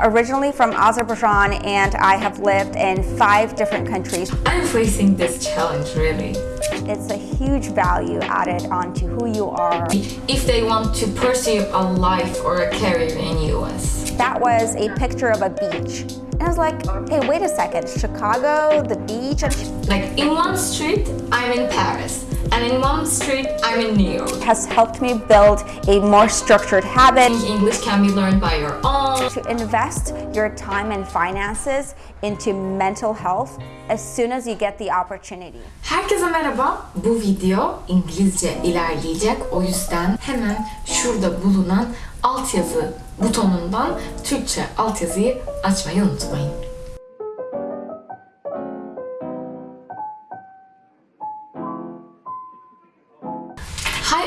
Originally from Azerbaijan and I have lived in five different countries. I'm facing this challenge really. It's a huge value added onto who you are. If they want to pursue a life or a career in US. That was a picture of a beach. And I was like, hey, wait a second, Chicago, the beach? Like in one street, I'm in Paris. And in one street, I'm in New York. Has helped me build a more structured habit. English can be learned by your own. To invest your time and finances into mental health as soon as you get the opportunity. Herkese merhaba. Bu video İngilizce ilerleyecek. O yüzden hemen şurada bulunan altyazı butonundan Türkçe altyazıyı açmayı unutmayın.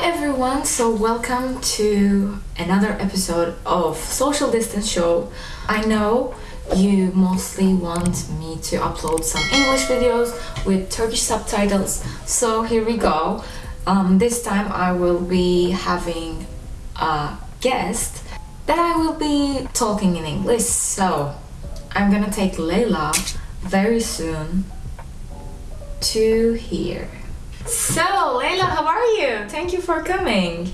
Everyone, so welcome to another episode of Social Distance Show. I know you mostly want me to upload some English videos with Turkish subtitles, so here we go. Um, this time I will be having a guest that I will be talking in English, so I'm gonna take Leila very soon to here. So, Leila, how are you? Thank you for coming.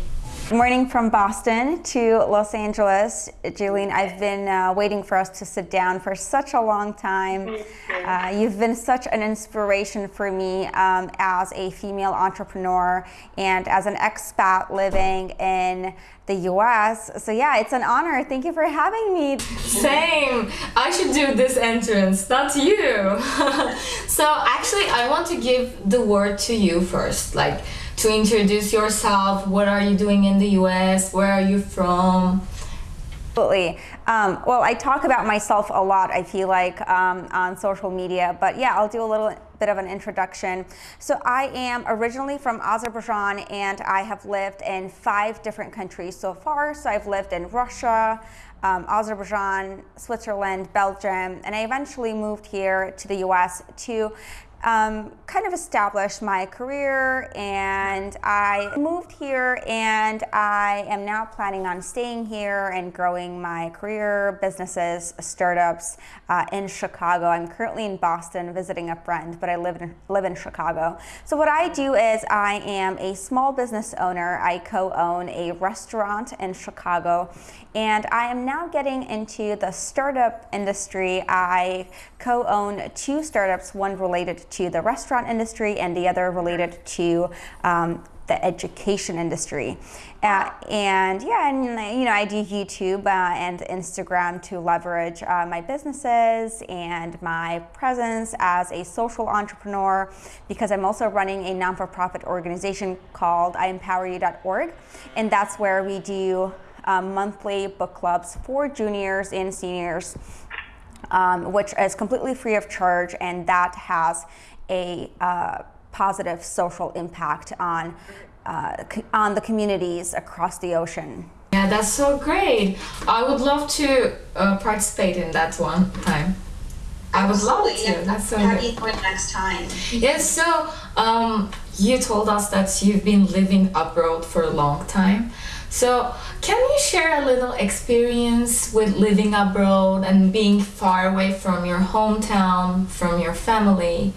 Good morning from Boston to Los Angeles. Julian, I've been uh, waiting for us to sit down for such a long time. Uh, you've been such an inspiration for me um, as a female entrepreneur and as an expat living in the US. So, yeah, it's an honor. Thank you for having me. Same. I should do this entrance, not you. so, actually, I want to give the word to you first. Like, to introduce yourself. What are you doing in the US? Where are you from? Absolutely. Um, well, I talk about myself a lot, I feel like, um, on social media, but yeah, I'll do a little bit of an introduction. So I am originally from Azerbaijan and I have lived in five different countries so far. So I've lived in Russia, um, Azerbaijan, Switzerland, Belgium, and I eventually moved here to the US to um, kind of established my career and I moved here and I am now planning on staying here and growing my career, businesses, startups uh, in Chicago. I'm currently in Boston visiting a friend, but I live in, live in Chicago. So what I do is I am a small business owner. I co-own a restaurant in Chicago and I am now getting into the startup industry. I co-own two startups, one related to the restaurant industry and the other related to um, the education industry. Uh, and yeah, and you know, I do YouTube uh, and Instagram to leverage uh, my businesses and my presence as a social entrepreneur because I'm also running a non-for-profit organization called IEmpowerYou.org, and that's where we do um, monthly book clubs for juniors and seniors, um, which is completely free of charge, and that has a uh, positive social impact on uh, on the communities across the ocean. Yeah, that's so great. I would love to uh, participate in that one time. I would Absolutely. love to. Yeah. That's so Have good. you for next time? Yes, so um, you told us that you've been living abroad for a long time. So, can you share a little experience with living abroad and being far away from your hometown, from your family?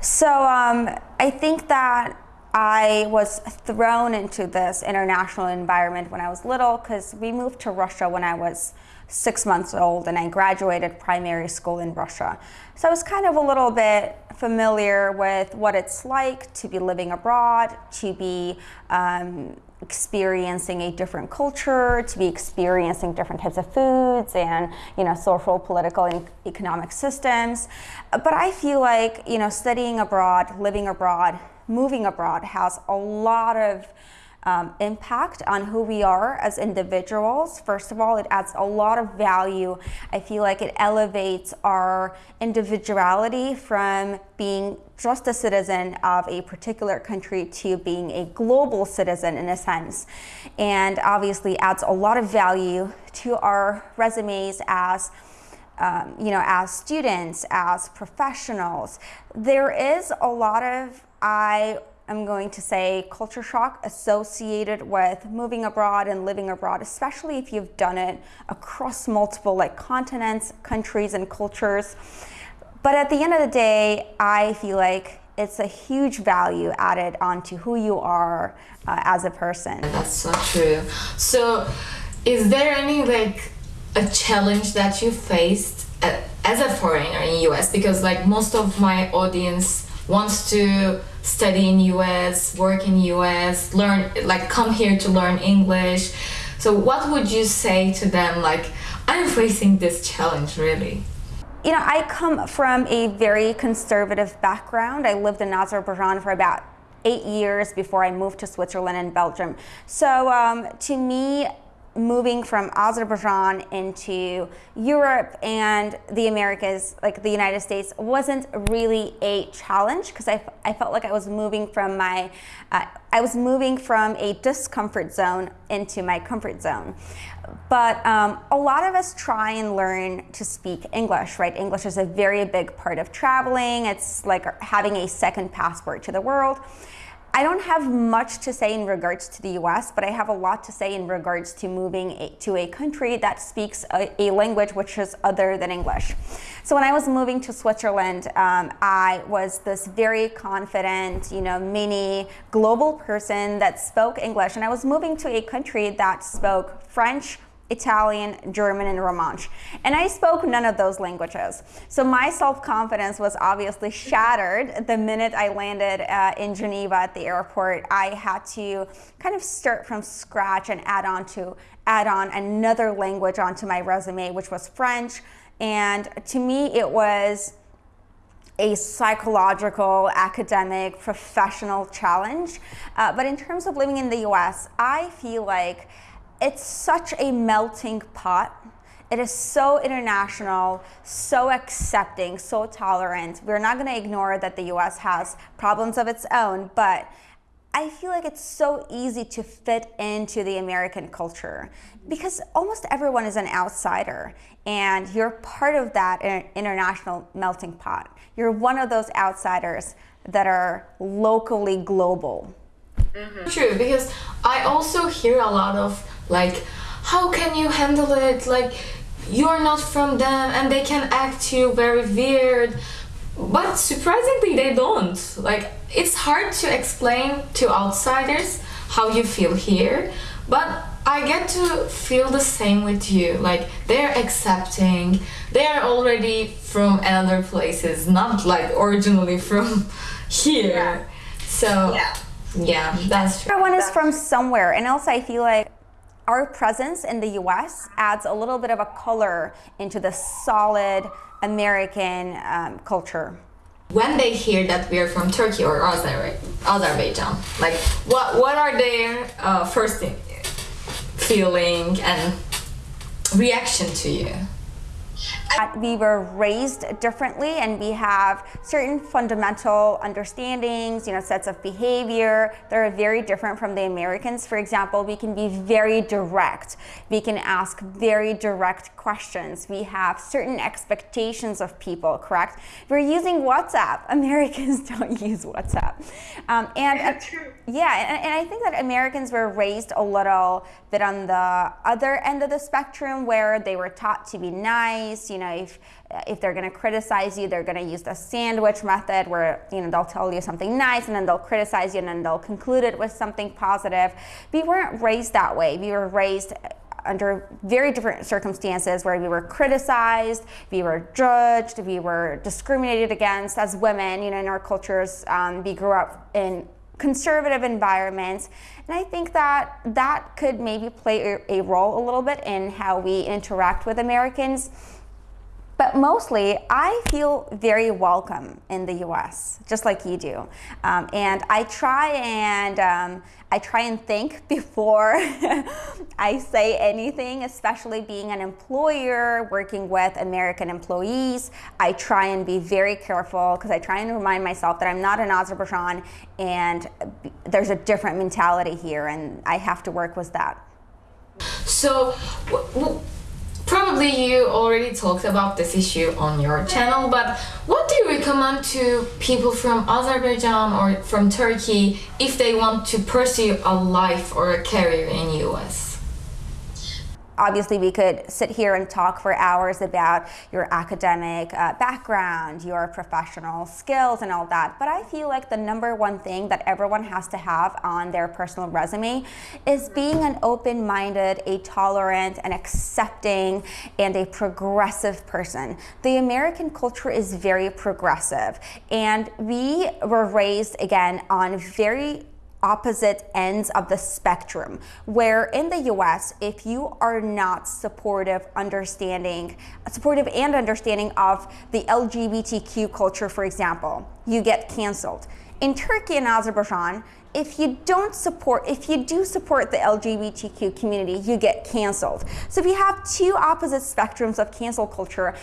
So um, I think that I was thrown into this international environment when I was little because we moved to Russia when I was six months old and I graduated primary school in Russia. So I was kind of a little bit familiar with what it's like to be living abroad, to be um, experiencing a different culture, to be experiencing different types of foods and, you know, social, political, and economic systems. But I feel like, you know, studying abroad, living abroad, moving abroad has a lot of um, impact on who we are as individuals. First of all, it adds a lot of value. I feel like it elevates our individuality from being just a citizen of a particular country to being a global citizen in a sense. And obviously adds a lot of value to our resumes as um, you know, as students, as professionals, there is a lot of, I I'm going to say culture shock associated with moving abroad and living abroad, especially if you've done it across multiple like continents, countries, and cultures. But at the end of the day, I feel like it's a huge value added onto who you are uh, as a person. That's so true. So, is there any like a challenge that you faced as a foreigner in the US? Because like most of my audience wants to study in US, work in US, learn like come here to learn English. So what would you say to them like I'm facing this challenge really? You know, I come from a very conservative background. I lived in Azerbaijan for about eight years before I moved to Switzerland and Belgium. So um, to me, moving from Azerbaijan into Europe and the Americas, like the United States, wasn't really a challenge because I, I felt like I was moving from my, uh, I was moving from a discomfort zone into my comfort zone. But um, a lot of us try and learn to speak English, right? English is a very big part of traveling. It's like having a second passport to the world. I don't have much to say in regards to the US, but I have a lot to say in regards to moving a, to a country that speaks a, a, language which is other than English. So when I was moving to Switzerland, um, I was this very confident, you know, mini global person that spoke English. And I was moving to a country that spoke French, Italian, German, and Romansh. And I spoke none of those languages. So my self-confidence was obviously shattered the minute I landed uh, in Geneva at the airport. I had to kind of start from scratch and add on to add on another language onto my resume, which was French. And to me, it was a psychological, academic, professional challenge. Uh, but in terms of living in the US, I feel like it's such a melting pot. It is so international, so accepting, so tolerant. We're not going to ignore that the US has problems of its own, but I feel like it's so easy to fit into the American culture because almost everyone is an outsider and you're part of that international melting pot. You're one of those outsiders that are locally global. Mm-hmm. True, because I also hear a lot of like how can you handle it? Like you're not from them and they can act you very weird. But surprisingly they don't. Like it's hard to explain to outsiders how you feel here but I get to feel the same with you. Like they're accepting. They're already from other places not like originally from here. Yeah. so yeah. yeah that's true. Everyone is from somewhere and also I feel like our presence in the US adds a little bit of a color into the solid American um, culture. When they hear that we're from Turkey or Azerbaijan, like what, what are their uh, first feeling and reaction to you? We were raised differently and we have certain fundamental understandings, you know, sets of behavior that are very different from the Americans. For example, we can be very direct. We can ask very direct questions. We have certain expectations of people, correct? We're using WhatsApp. Americans don't use WhatsApp. Um, and uh, yeah, and, and I think that Americans were raised a little bit on the other end of the spectrum where they were taught to be nice, you know, if if they're going to criticize you, they're going to use the sandwich method where you know they'll tell you something nice and then they'll criticize you and then they'll conclude it with something positive. We weren't raised that way. We were raised under very different circumstances where we were criticized, we were judged, we were discriminated against as women. You know, in our cultures, um, we grew up in conservative environments. And I think that that could maybe play a role a little bit in how we interact with Americans. But mostly, I feel very welcome in the US, just like you do. Um, and I try and um, I try and think before I say anything, especially being an employer working with American employees. I try and be very careful because I try and remind myself that I'm not in Azerbaijan and there's a different mentality here, and I have to work with that. So probably you already talked about this issue on your channel, but what do you recommend to people from Azerbaijan or from Turkey if they want to pursue a life or a career in US? Obviously we could sit here and talk for hours about your academic uh, background, your professional skills and all that, but I feel like the number one thing that everyone has to have on their personal resume is being an open-minded, a tolerant, and accepting, and a progressive person. The American culture is very progressive, and we were raised, again, on very opposite ends of the spectrum where in the US if you are not supportive understanding supportive and understanding of the LGBTQ culture for example you get canceled. In Turkey and Azerbaijan if you don't support if you do support the LGBTQ community you get canceled. So if you have two opposite spectrums of cancel culture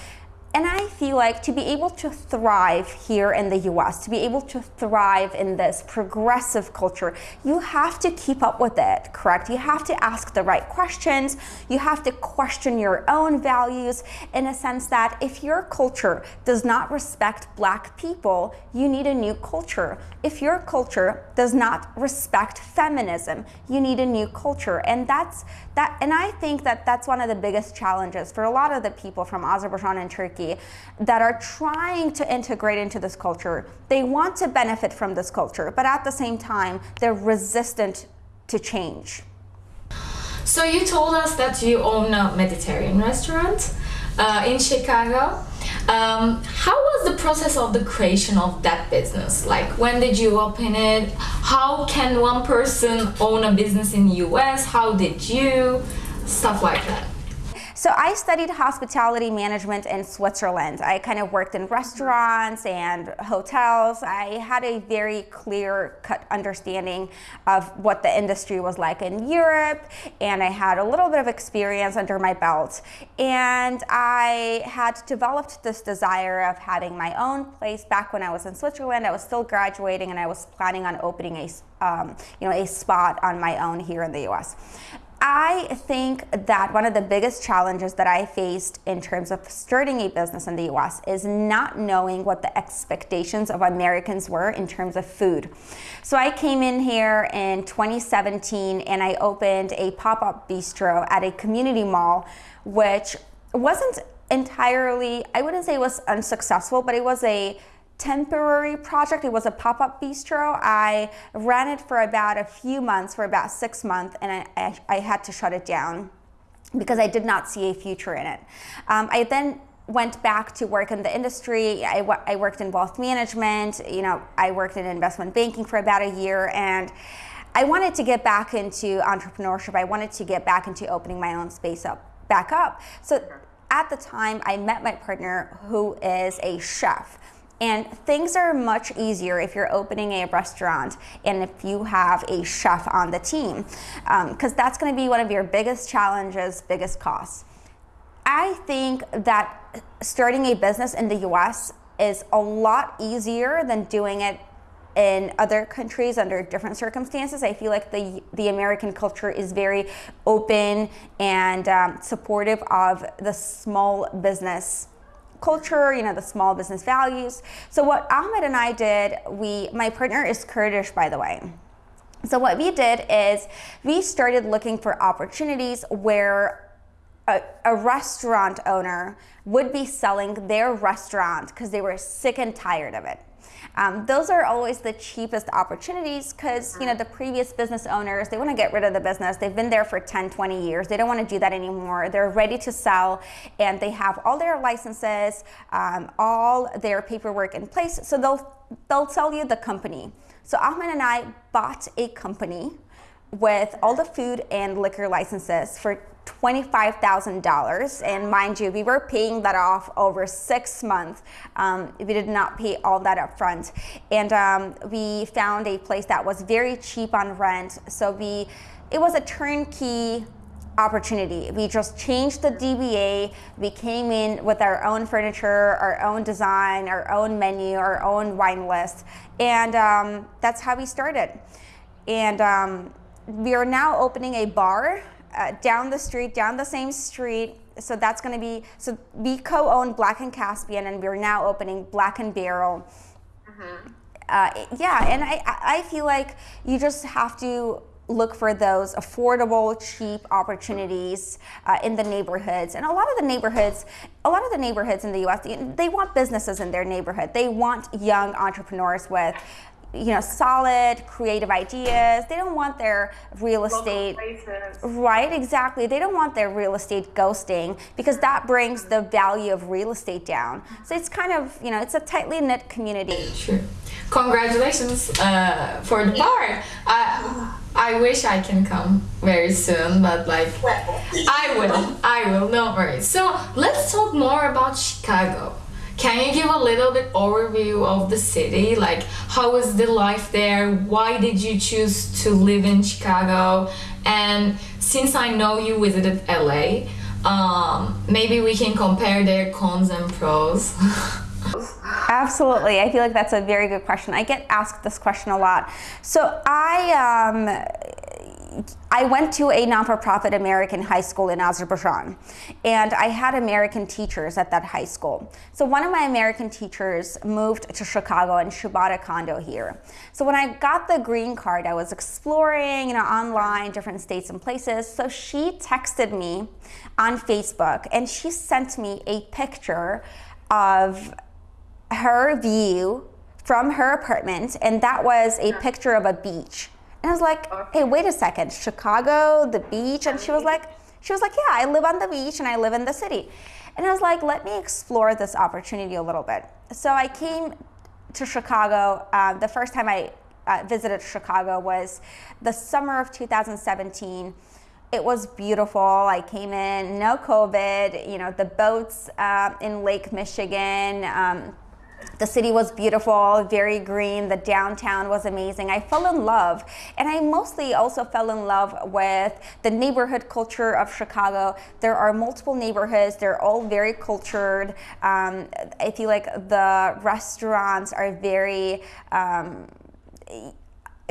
and I feel like to be able to thrive here in the US, to be able to thrive in this progressive culture, you have to keep up with it, correct? You have to ask the right questions. You have to question your own values in a sense that if your culture does not respect black people, you need a new culture. If your culture does not respect feminism, you need a new culture. And that's that and I think that that's one of the biggest challenges for a lot of the people from Azerbaijan and Turkey that are trying to integrate into this culture. They want to benefit from this culture, but at the same time, they're resistant to change. So you told us that you own a Mediterranean restaurant uh, in Chicago. Um, how was the process of the creation of that business? Like when did you open it? How can one person own a business in the US? How did you? Stuff like that. So I studied hospitality management in Switzerland. I kind of worked in restaurants and hotels. I had a very clear cut understanding of what the industry was like in Europe and I had a little bit of experience under my belt. And I had developed this desire of having my own place back when I was in Switzerland. I was still graduating and I was planning on opening a, um, you know, a spot on my own here in the US. I think that one of the biggest challenges that I faced in terms of starting a business in the US is not knowing what the expectations of Americans were in terms of food. So I came in here in 2017 and I opened a pop-up bistro at a community mall, which wasn't entirely, I wouldn't say it was unsuccessful, but it was a temporary project. It was a pop-up bistro. I ran it for about a few months, for about six months, and I, I, I had to shut it down because I did not see a future in it. Um, I then went back to work in the industry. I, I worked in wealth management. You know, I worked in investment banking for about a year, and I wanted to get back into entrepreneurship. I wanted to get back into opening my own space up, back up. So at the time, I met my partner who is a chef. And things are much easier if you're opening a restaurant and if you have a chef on the team, because um, that's going to be one of your biggest challenges, biggest costs. I think that starting a business in the US is a lot easier than doing it in other countries under different circumstances. I feel like the, the American culture is very open and um, supportive of the small business culture, you know, the small business values. So what Ahmed and I did, we, my partner is Kurdish, by the way. So what we did is we started looking for opportunities where a, a restaurant owner would be selling their restaurant because they were sick and tired of it. Um, those are always the cheapest opportunities because you know the previous business owners they want to get rid of the business. They've been there for 10 20 years. They don't want to do that anymore. They're ready to sell and they have all their licenses um, all their paperwork in place so they'll they'll sell you the company. So Ahmed and I bought a company with all the food and liquor licenses for $25,000 and mind you we were paying that off over six months um, we did not pay all that up front and um, we found a place that was very cheap on rent so we it was a turnkey opportunity. We just changed the DBA. We came in with our own furniture, our own design, our own menu, our own wine list, and um, that's how we started. And um, we are now opening a bar uh, down the street, down the same street so that's going to be so we co-own Black and Caspian, and we're now opening Black and Barrel. Mm-hmm. Uh, yeah, and I I feel like you just have to look for those affordable, cheap opportunities uh, in the neighborhoods. And a lot of the neighborhoods, a lot of the neighborhoods in the U.S., they want businesses in their neighborhood. They want young entrepreneurs with you know, solid creative ideas. They don't want their real estate. Right, exactly. They don't want their real estate ghosting because that brings the value of real estate down. So it's kind of, you know, it's a tightly knit community. Sure. Congratulations uh, for the part. I, I wish I can come very soon, but like, I will. I will, no worries. So let's talk more about Chicago. Can you give a little bit overview of the city? Like, how is the life there? Why did you choose to live in Chicago? And since I know you visited LA, um, maybe we can compare their cons and pros. Absolutely. I feel like that's a very good question. I get asked this question a lot. So I um, I went to a non-for-profit American high school in Azerbaijan, and I had American teachers at that high school. So one of my American teachers moved to Chicago and she bought a condo here. So when I got the green card, I was exploring, you know, online, different states and places. So she texted me on Facebook, and she sent me a picture of her view from her apartment, and that was a picture of a beach. And I was like, hey, wait a second, Chicago, the beach? And she was like, she was like, yeah, I live on the beach and I live in the city. And I was like, let me explore this opportunity a little bit. So I came to Chicago. Uh, the first time I uh, visited Chicago was the summer of 2017. It was beautiful. I came in, no COVID, you know, the boats uh, in Lake Michigan. Um, the city was beautiful, very green. The downtown was amazing. I fell in love. And I mostly also fell in love with the neighborhood culture of Chicago. There are multiple neighborhoods, they're all very cultured. Um, I feel like the restaurants are very. Um,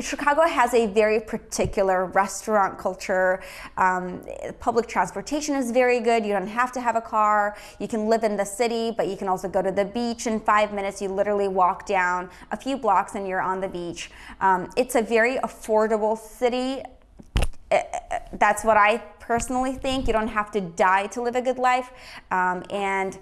Chicago has a very particular restaurant culture. Um, public transportation is very good. You don't have to have a car. You can live in the city, but you can also go to the beach in five minutes. You literally walk down a few blocks and you're on the beach. Um, it's a very affordable city. Eh, eh, that's what I personally think. You don't have to die to live a good life. Um, and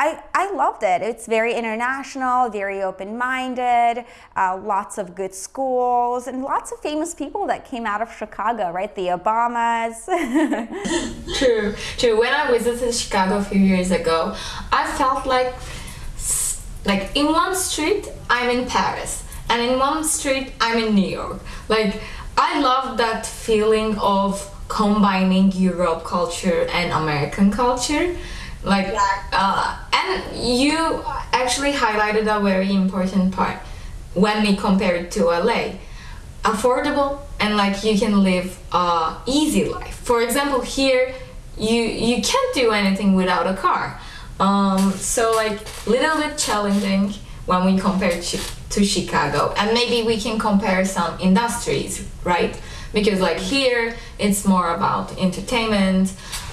I, I loved it. It's very international, very open minded, uh, lots of good schools, and lots of famous people that came out of Chicago, right? The Obamas. true, true. When I visited Chicago a few years ago, I felt like, like in one street, I'm in Paris, and in one street, I'm in New York. Like, I love that feeling of combining Europe culture and American culture like uh, and you actually highlighted a very important part when we compare it to LA affordable and like you can live a easy life. For example here you you can't do anything without a car. Um, so like little bit challenging when we compare to, to Chicago. And maybe we can compare some industries right? Because like here it's more about entertainment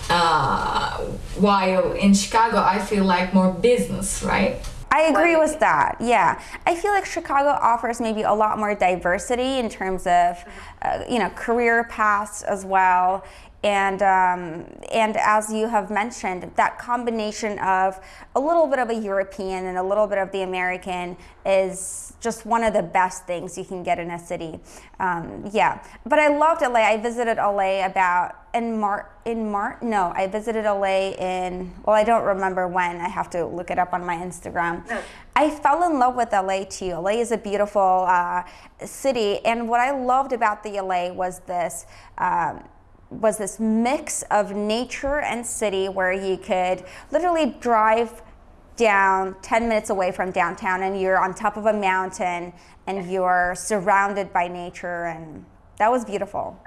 uh, while in Chicago, I feel like more business, right? I agree with that. Yeah, I feel like Chicago offers maybe a lot more diversity in terms of, uh, you know, career paths as well, and um, and as you have mentioned, that combination of a little bit of a European and a little bit of the American is just one of the best things you can get in a city. Um, yeah, but I loved LA. I visited LA about in Mar in March. No, I visited LA in well, I don't remember when. I have to look it up on my Instagram. No. I fell in love with LA too. LA is a beautiful uh, city, and what I loved about the LA was this. Um, was this mix of nature and city where you could literally drive down 10 minutes away from downtown and you're on top of a mountain and you're surrounded by nature and that was beautiful.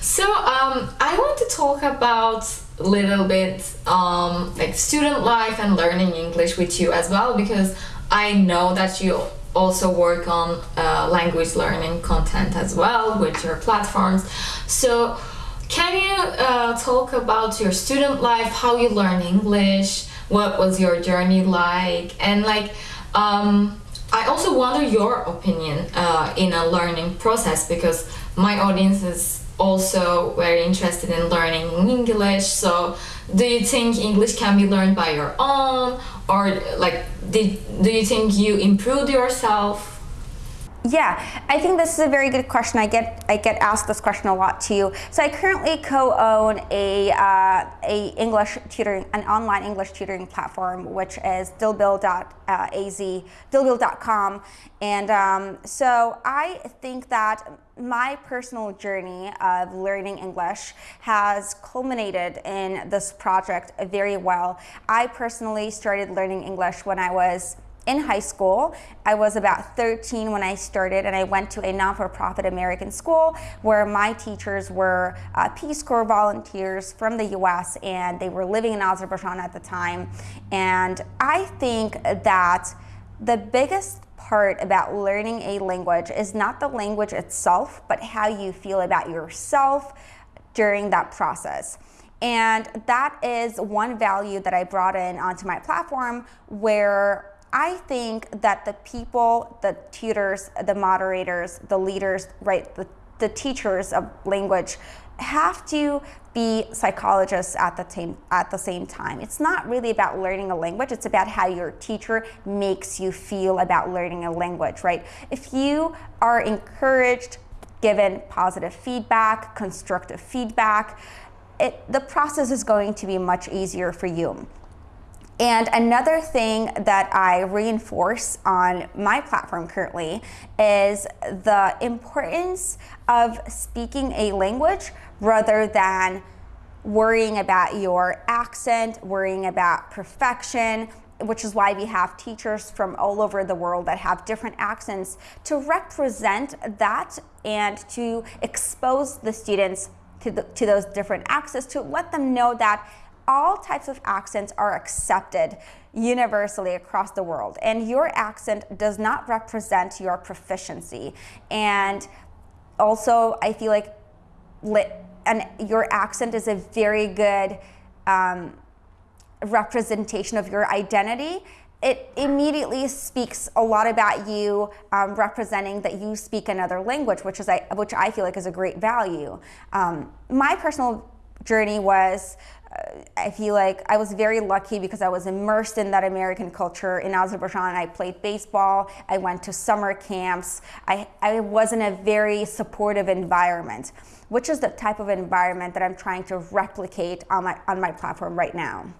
So um, I want to talk about a little bit um, like student life and learning English with you as well because I know that you also work on uh, language learning content as well with your platforms. So can you uh, talk about your student life, how you learn English, what was your journey like, and like, um, I also wonder your opinion uh, in a learning process because my audience is also very interested in learning English. So, do you think English can be learned by your own, or like, did do you think you improved yourself? Yeah, I think this is a very good question. I get I get asked this question a lot too. So I currently co-own a uh, a English tutoring an online English tutoring platform, which is dillbill.az, dillbill.com, and um, so I think that my personal journey of learning English has culminated in this project very well. I personally started learning English when I was in high school. I was about 13 when I started, and I went to a non for profit American school where my teachers were uh, Peace Corps volunteers from the US and they were living in Azerbaijan at the time. And I think that the biggest part about learning a language is not the language itself, but how you feel about yourself during that process. And that is one value that I brought in onto my platform where I think that the people, the tutors, the moderators, the leaders, right, the, the teachers of language have to be psychologists at the same at the same time. It's not really about learning a language, it's about how your teacher makes you feel about learning a language, right? If you are encouraged, given positive feedback, constructive feedback, it, the process is going to be much easier for you. And another thing that I reinforce on my platform currently is the importance of speaking a language rather than worrying about your accent, worrying about perfection, which is why we have teachers from all over the world that have different accents to represent that and to expose the students to, the, to those different accents, to let them know that all types of accents are accepted universally across the world and your accent does not represent your proficiency and also i feel like lit, and your accent is a very good um, representation of your identity it immediately speaks a lot about you um, representing that you speak another language, which is I, which I feel like is a great value. Um, my personal journey was I feel like I was very lucky because I was immersed in that American culture in Azerbaijan. I played baseball, I went to summer camps, I, I was in a very supportive environment, which is the type of environment that I'm trying to replicate on my, on my platform right now.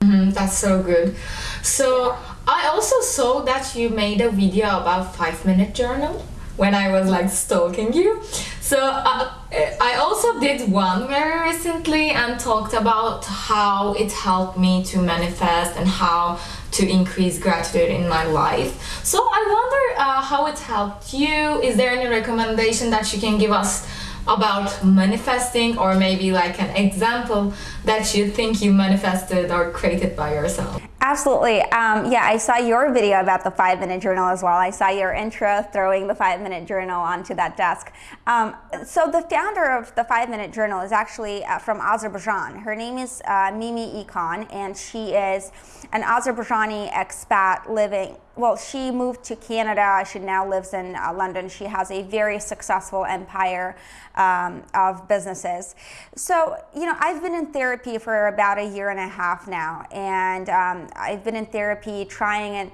Mm, that's so good. So I also saw that you made a video about five minute journal when I was like stalking you. So uh, I also did one very recently and talked about how it helped me to manifest and how to increase gratitude in my life. So I wonder uh, how it helped you. Is there any recommendation that you can give us about manifesting or maybe like an example that you think you manifested or created by yourself? Absolutely. Um, yeah, I saw your video about the five minute journal as well. I saw your intro throwing the five minute journal onto that desk. Um, so, the founder of the five minute journal is actually uh, from Azerbaijan. Her name is uh, Mimi Ikonn, and she is an Azerbaijani expat living well, she moved to Canada. She now lives in uh, London. She has a very successful empire um, of businesses. So, you know, I've been in therapy for about a year and a half now, and um, I've been in therapy trying and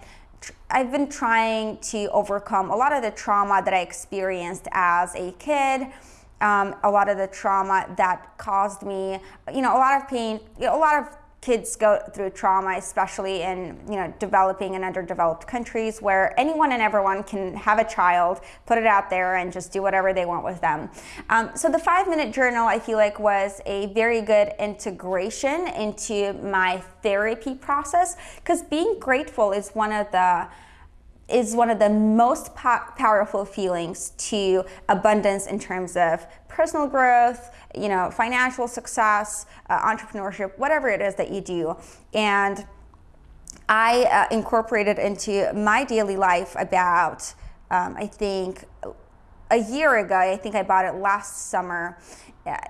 I've been trying to overcome a lot of the trauma that I experienced as a kid. Um, a lot of the trauma that caused me, you know, a lot of pain, you know, a lot of kids go through trauma, especially in you know developing and underdeveloped countries, where anyone and everyone can have a child, put it out there, and just do whatever they want with them. Um, so the five minute journal, I feel like, was a very good integration into my therapy process because being grateful is one of the is one of the most po- powerful feelings to abundance in terms of personal growth, you know, financial success, uh, entrepreneurship, whatever it is that you do. And I uh, incorporated into my daily life about, um, I think, a year ago. I think I bought it last summer.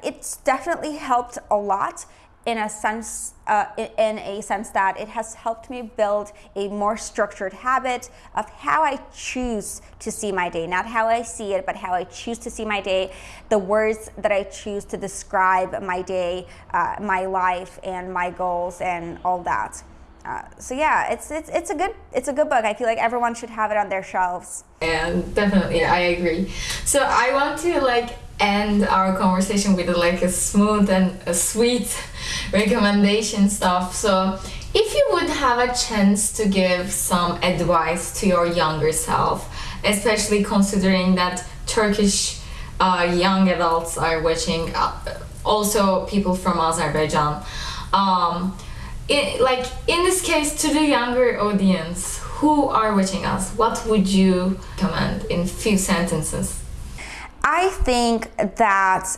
It's definitely helped a lot in a sense uh, in a sense that it has helped me build a more structured habit of how I choose to see my day not how I see it but how I choose to see my day the words that I choose to describe my day uh, my life and my goals and all that uh, so yeah, it's it's it's a good it's a good book. I feel like everyone should have it on their shelves. And definitely, I agree. So I want to like end our conversation with like a smooth and a sweet recommendation stuff. So if you would have a chance to give some advice to your younger self, especially considering that Turkish uh, young adults are watching, uh, also people from Azerbaijan. Um, it, like in this case to the younger audience who are watching us what would you comment in few sentences i think that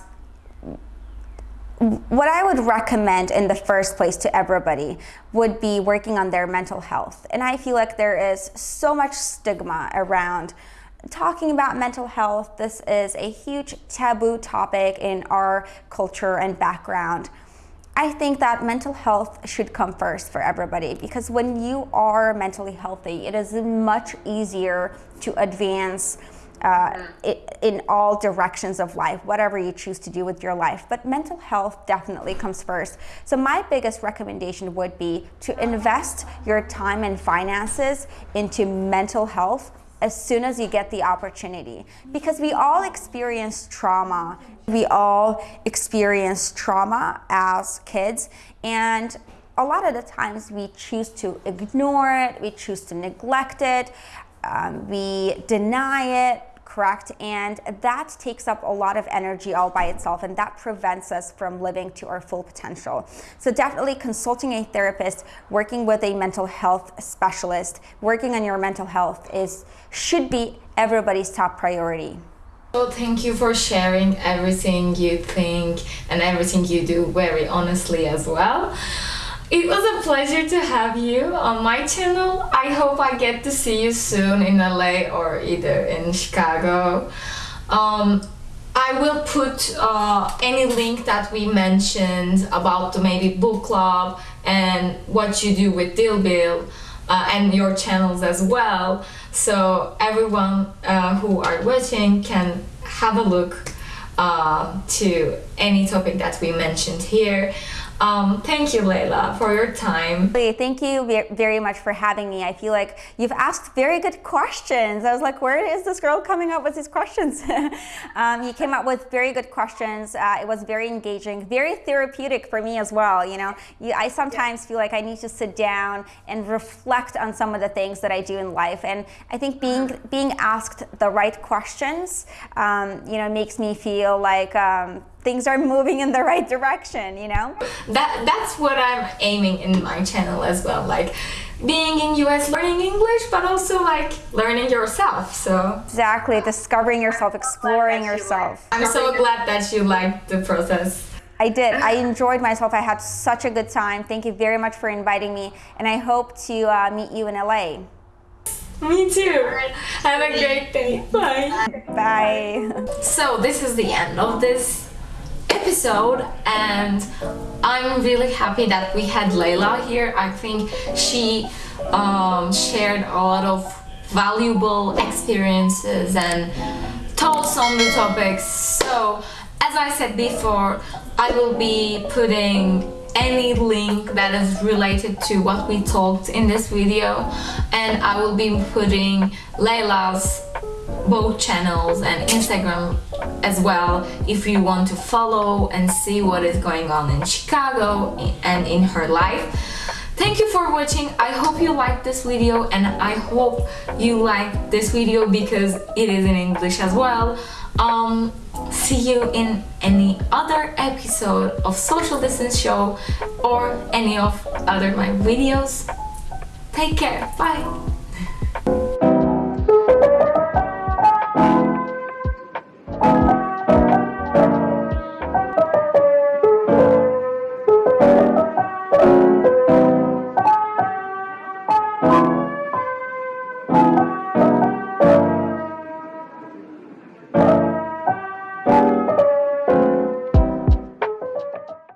what I would recommend in the first place to everybody would be working on their mental health. And I feel like there is so much stigma around talking about mental health. This is a huge taboo topic in our culture and background. I think that mental health should come first for everybody because when you are mentally healthy, it is much easier to advance uh, in all directions of life, whatever you choose to do with your life. But mental health definitely comes first. So my biggest recommendation would be to invest your time and finances into mental health as soon as you get the opportunity. Because we all experience trauma. We all experience trauma as kids. And a lot of the times we choose to ignore it. We choose to neglect it um, we deny it correct? And that takes up a lot of energy all by itself and that prevents us from living to our full potential. So definitely consulting a therapist, working with a mental health specialist, working on your mental health is should be everybody's top priority. Well, thank you for sharing everything you think and everything you do very honestly as well. It was a pleasure to have you on my channel. I hope I get to see you soon in LA or either in Chicago. Um, I will put uh, any link that we mentioned about the maybe book club and what you do with Dillbill uh, and your channels as well. So everyone uh, who are watching can have a look uh, to any topic that we mentioned here. Um, thank you, Layla, for your time. Thank you very much for having me. I feel like you've asked very good questions. I was like, where is this girl coming up with these questions? um, you came up with very good questions. Uh, it was very engaging, very therapeutic for me as well. You know, you, I sometimes feel like I need to sit down and reflect on some of the things that I do in life. And I think being uh-huh. being asked the right questions, um, you know, makes me feel like um, things are moving in the right direction, you know? That That's what I'm aiming in my channel as well. Like being in US learning English, but also like learning yourself, so. Exactly, discovering yourself, exploring yourself. I'm so glad that you liked the process. I did. I enjoyed myself. I had such a good time. Thank you very much for inviting me. And I hope to uh, meet you in LA. Me too. Have a great day. Bye. Bye. So this is the end of this episode and I'm really happy that we had Layla here. I think she um, shared a lot of valuable experiences and thoughts on the topics. So as I said before, I will be putting any link that is related to what we talked in this video and I will be putting Layla's both channels and Instagram as well if you want to follow and see what is going on in Chicago and in her life. Thank you for watching. I hope you liked this video and I hope you like this video because it is in English as well. Um, see you in any other episode of Social Distance Show or any of other my videos. Take care. Bye.